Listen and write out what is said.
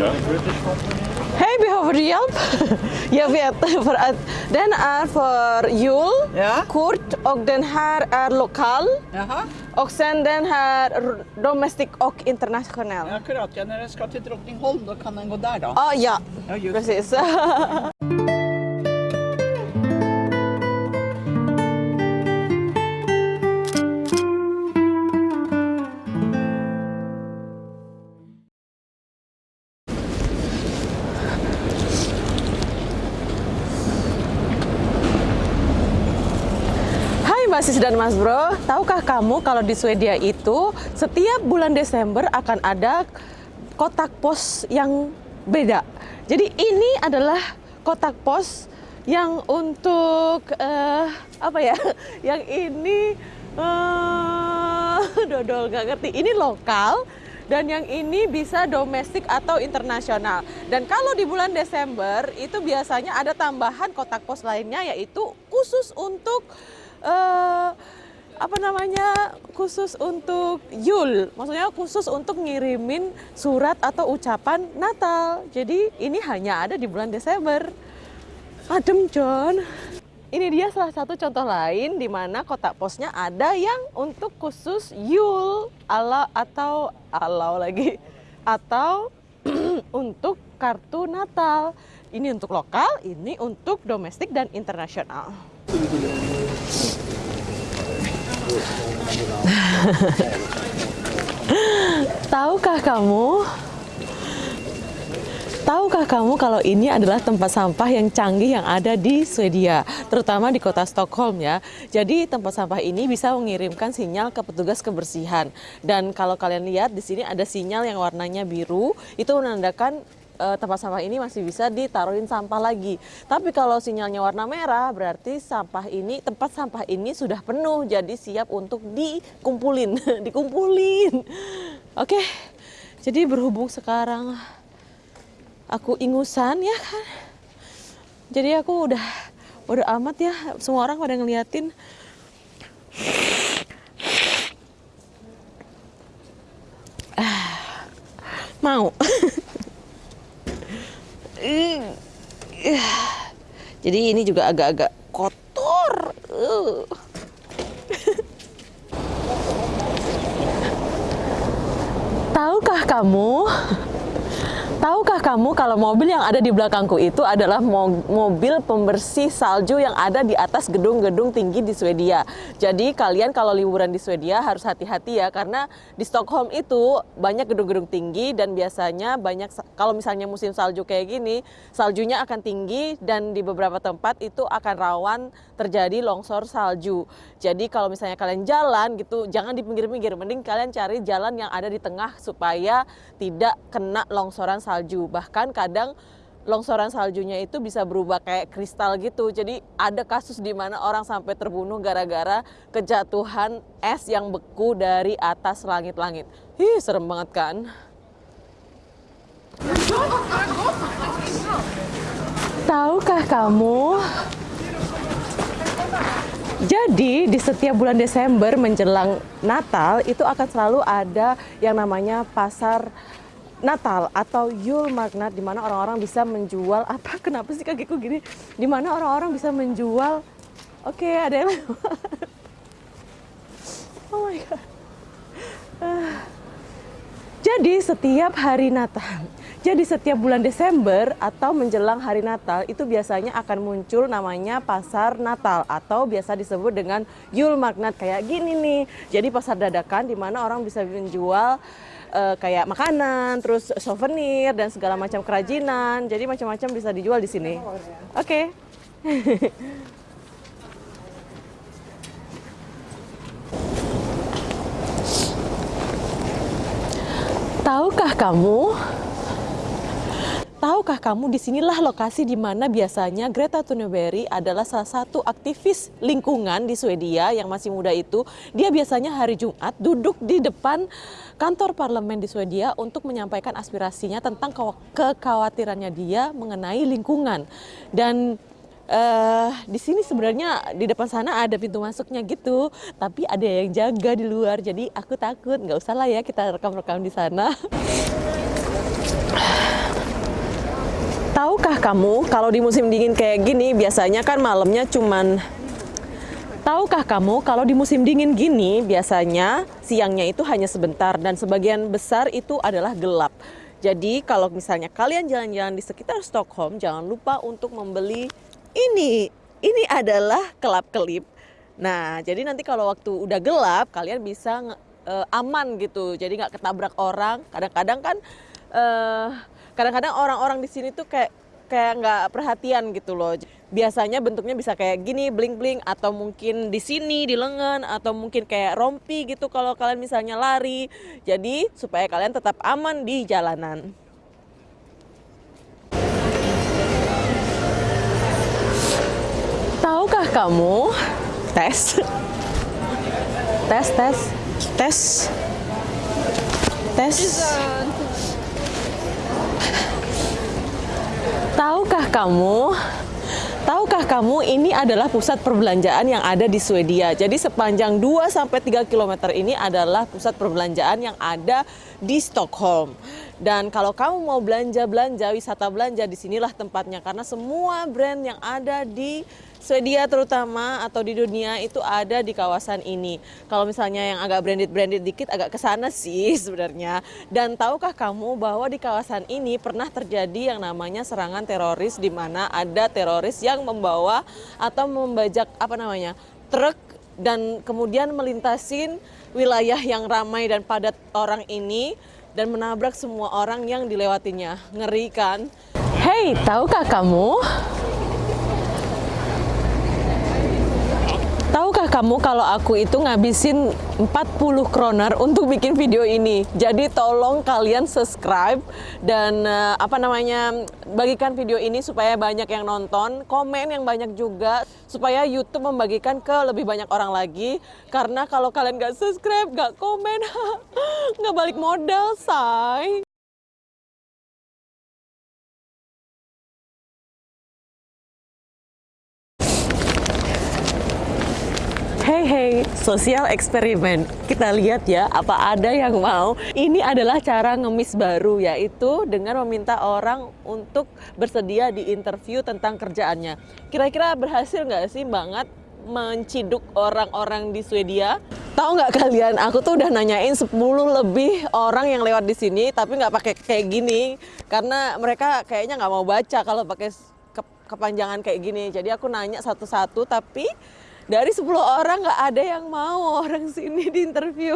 Hej, behöver du hjälp? jag vet, för att den är för jul, ja. kort och den här är lokal. Jaha. Och sen den här domestic och internationell. Ja, akkurat, ja, när den ska till Drottningholm då kan den gå där då. Ah, ja, ja precis. Mbak Sis dan Mas Bro, tahukah kamu kalau di Swedia itu setiap bulan Desember akan ada kotak pos yang beda. Jadi ini adalah kotak pos yang untuk eh, apa ya? Yang ini eh, dodol nggak ngerti. Ini lokal dan yang ini bisa domestik atau internasional. Dan kalau di bulan Desember itu biasanya ada tambahan kotak pos lainnya yaitu khusus untuk eh, apa namanya khusus untuk Yul, maksudnya khusus untuk ngirimin surat atau ucapan Natal. Jadi ini hanya ada di bulan Desember. Adem John. Ini dia salah satu contoh lain di mana kotak posnya ada yang untuk khusus Yul ala atau alau lagi atau untuk kartu Natal. Ini untuk lokal, ini untuk domestik dan internasional. Tahukah kamu? Tahukah kamu kalau ini adalah tempat sampah yang canggih yang ada di Swedia, terutama di kota Stockholm ya. Jadi tempat sampah ini bisa mengirimkan sinyal ke petugas kebersihan. Dan kalau kalian lihat di sini ada sinyal yang warnanya biru, itu menandakan eh, tempat sampah ini masih bisa ditaruhin sampah lagi. Tapi kalau sinyalnya warna merah, berarti sampah ini tempat sampah ini sudah penuh, jadi siap untuk dikumpulin, dikumpulin. Oke, jadi berhubung sekarang aku ingusan ya kan, jadi aku udah udah amat ya, semua orang pada ngeliatin. Ah, mau. Jadi ini juga agak-agak kotor. Uh. Tahukah kamu? Tahukah kamu kalau mobil yang ada di belakangku itu adalah mo- mobil pembersih salju yang ada di atas gedung-gedung tinggi di Swedia. Jadi kalian kalau liburan di Swedia harus hati-hati ya karena di Stockholm itu banyak gedung-gedung tinggi dan biasanya banyak kalau misalnya musim salju kayak gini, saljunya akan tinggi dan di beberapa tempat itu akan rawan terjadi longsor salju. Jadi kalau misalnya kalian jalan gitu jangan di pinggir-pinggir, mending kalian cari jalan yang ada di tengah supaya tidak kena longsoran salju. Bahkan kadang longsoran saljunya itu bisa berubah kayak kristal gitu. Jadi ada kasus di mana orang sampai terbunuh gara-gara kejatuhan es yang beku dari atas langit-langit. Ih, serem banget kan? Tahukah kamu jadi di setiap bulan Desember menjelang Natal itu akan selalu ada yang namanya pasar Natal atau Yule Magnat di mana orang-orang bisa menjual apa kenapa sih kakiku gini di mana orang-orang bisa menjual oke ada yang oh my god Ah. jadi setiap hari Natal jadi setiap bulan Desember atau menjelang hari Natal itu biasanya akan muncul namanya pasar Natal atau biasa disebut dengan Yule Magnat kayak gini nih. Jadi pasar dadakan di mana orang bisa menjual eh, kayak makanan, terus souvenir dan segala macam kerajinan. Jadi macam-macam bisa dijual di sini. Oke. Tahukah kamu Tahukah kamu di sinilah lokasi di mana biasanya Greta Thunberg adalah salah satu aktivis lingkungan di Swedia yang masih muda itu. Dia biasanya hari Jumat duduk di depan kantor parlemen di Swedia untuk menyampaikan aspirasinya tentang kekhawatirannya dia mengenai lingkungan. Dan eh di sini sebenarnya di depan sana ada pintu masuknya gitu, tapi ada yang jaga di luar. Jadi aku takut, nggak usah lah ya kita rekam-rekam di sana. Tahukah kamu kalau di musim dingin kayak gini biasanya kan malamnya cuman Tahukah kamu kalau di musim dingin gini biasanya siangnya itu hanya sebentar dan sebagian besar itu adalah gelap. Jadi kalau misalnya kalian jalan-jalan di sekitar Stockholm jangan lupa untuk membeli ini. Ini adalah kelap-kelip. Nah, jadi nanti kalau waktu udah gelap kalian bisa uh, aman gitu. Jadi nggak ketabrak orang. Kadang-kadang kan uh, kadang-kadang orang-orang di sini tuh kayak kayak nggak perhatian gitu loh. Biasanya bentuknya bisa kayak gini, bling-bling, atau mungkin di sini, di lengan, atau mungkin kayak rompi gitu kalau kalian misalnya lari. Jadi supaya kalian tetap aman di jalanan. Tahukah kamu tes? tes, tes, tes, tes. Tahukah kamu? Tahukah kamu ini adalah pusat perbelanjaan yang ada di Swedia. Jadi sepanjang 2 sampai 3 km ini adalah pusat perbelanjaan yang ada di Stockholm. Dan kalau kamu mau belanja-belanja, wisata belanja di sinilah tempatnya karena semua brand yang ada di Swedia terutama atau di dunia itu ada di kawasan ini. Kalau misalnya yang agak branded-branded dikit agak ke sana sih sebenarnya. Dan tahukah kamu bahwa di kawasan ini pernah terjadi yang namanya serangan teroris di mana ada teroris yang membawa atau membajak apa namanya? truk dan kemudian melintasin wilayah yang ramai dan padat orang ini dan menabrak semua orang yang dilewatinya. Ngeri kan? Hey, tahukah kamu Tahukah kamu kalau aku itu ngabisin 40 kroner untuk bikin video ini. Jadi tolong kalian subscribe dan uh, apa namanya bagikan video ini supaya banyak yang nonton, komen yang banyak juga supaya YouTube membagikan ke lebih banyak orang lagi. Karena kalau kalian gak subscribe, gak komen, gak balik modal, say. Hey hey, sosial eksperimen. Kita lihat ya, apa ada yang mau. Ini adalah cara ngemis baru, yaitu dengan meminta orang untuk bersedia di interview tentang kerjaannya. Kira-kira berhasil nggak sih banget menciduk orang-orang di Swedia? Tahu nggak kalian, aku tuh udah nanyain 10 lebih orang yang lewat di sini, tapi nggak pakai kayak gini, karena mereka kayaknya nggak mau baca kalau pakai kepanjangan kayak gini. Jadi aku nanya satu-satu, tapi dari 10 orang nggak ada yang mau orang sini di interview.